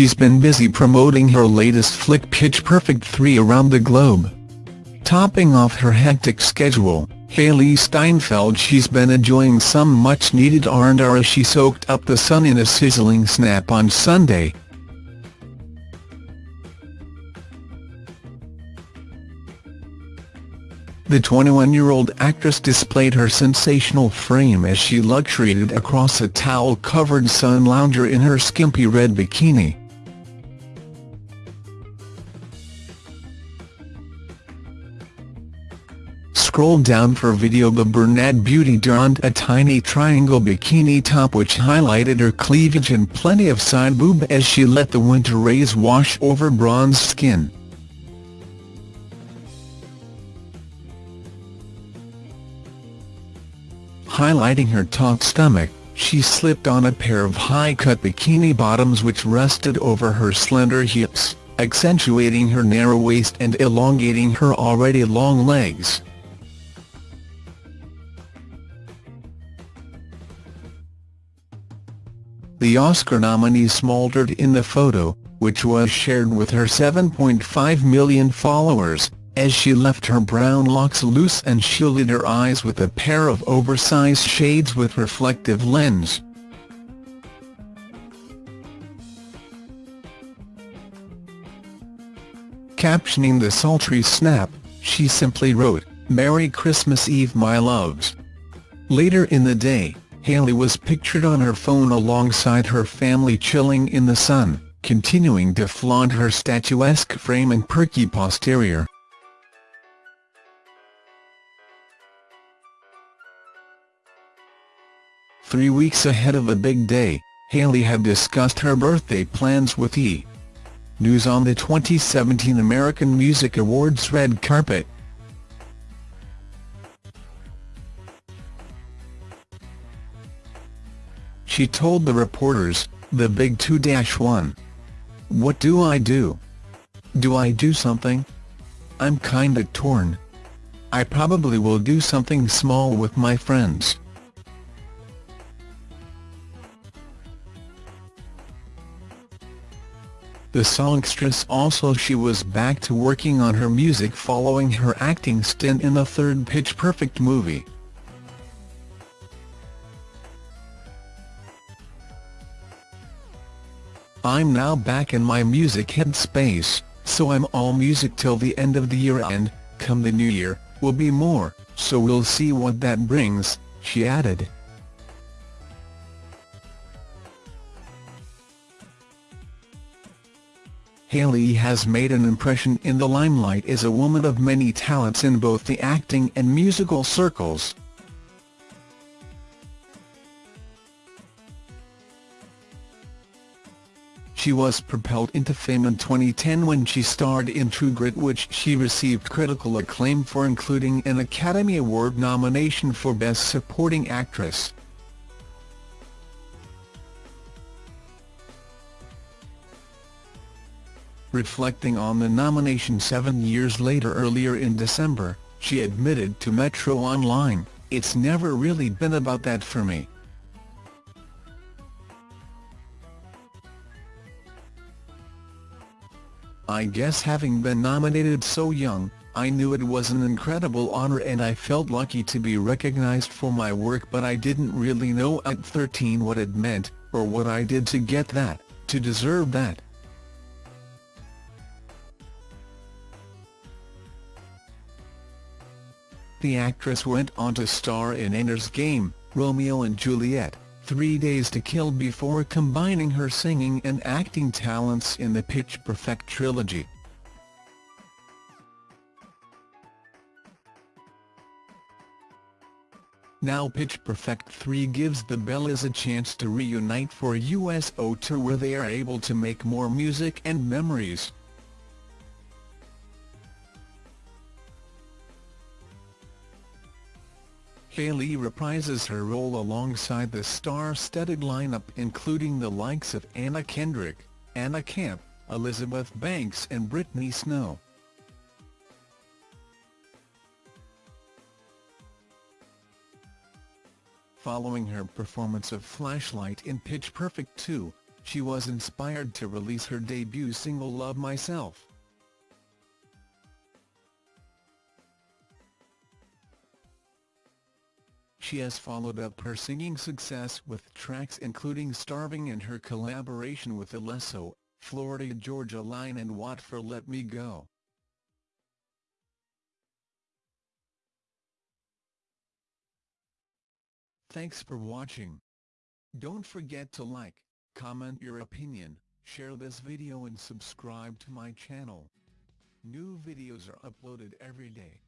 she's been busy promoting her latest flick Pitch Perfect 3 around the globe. Topping off her hectic schedule, Hailee Steinfeld she's been enjoying some much-needed R&R as she soaked up the sun in a sizzling snap on Sunday. The 21-year-old actress displayed her sensational frame as she luxuriated across a towel-covered sun lounger in her skimpy red bikini. Scroll down for video the brunette beauty donned a tiny triangle bikini top which highlighted her cleavage and plenty of side boob as she let the winter rays wash over bronzed skin. Highlighting her taut stomach, she slipped on a pair of high-cut bikini bottoms which rested over her slender hips, accentuating her narrow waist and elongating her already long legs. The Oscar nominee smoldered in the photo, which was shared with her 7.5 million followers, as she left her brown locks loose and shielded her eyes with a pair of oversized shades with reflective lens. Captioning the sultry snap, she simply wrote, Merry Christmas Eve my loves. Later in the day, Hailee was pictured on her phone alongside her family chilling in the sun, continuing to flaunt her statuesque frame and perky posterior. Three weeks ahead of a big day, Hailee had discussed her birthday plans with E! News on the 2017 American Music Awards red carpet. She told the reporters, the big 2-1. What do I do? Do I do something? I'm kinda torn. I probably will do something small with my friends. The songstress also she was back to working on her music following her acting stint in the third Pitch Perfect movie. I'm now back in my music headspace, so I'm all music till the end of the year and, come the new year, will be more, so we'll see what that brings, she added. Hailee has made an impression in the limelight as a woman of many talents in both the acting and musical circles. She was propelled into fame in 2010 when she starred in True Grit which she received critical acclaim for including an Academy Award nomination for Best Supporting Actress. Reflecting on the nomination seven years later earlier in December, she admitted to Metro Online, It's never really been about that for me. I guess having been nominated so young, I knew it was an incredible honor and I felt lucky to be recognized for my work but I didn't really know at 13 what it meant, or what I did to get that, to deserve that. The actress went on to star in Ender's Game, Romeo and Juliet, Three Days to Kill before combining her singing and acting talents in the Pitch Perfect trilogy. Now Pitch Perfect 3 gives the Bellas a chance to reunite for a USO tour where they are able to make more music and memories. Hailee reprises her role alongside the star-studded lineup including the likes of Anna Kendrick, Anna Camp, Elizabeth Banks and Brittany Snow. Following her performance of Flashlight in Pitch Perfect 2, she was inspired to release her debut single Love Myself. She has followed up her singing success with tracks including Starving and her collaboration with Alesso, Florida Georgia Line and Watt for Let Me Go. Thanks for watching. Don't forget to like, comment your opinion, share this video and subscribe to my channel. New videos are uploaded every day.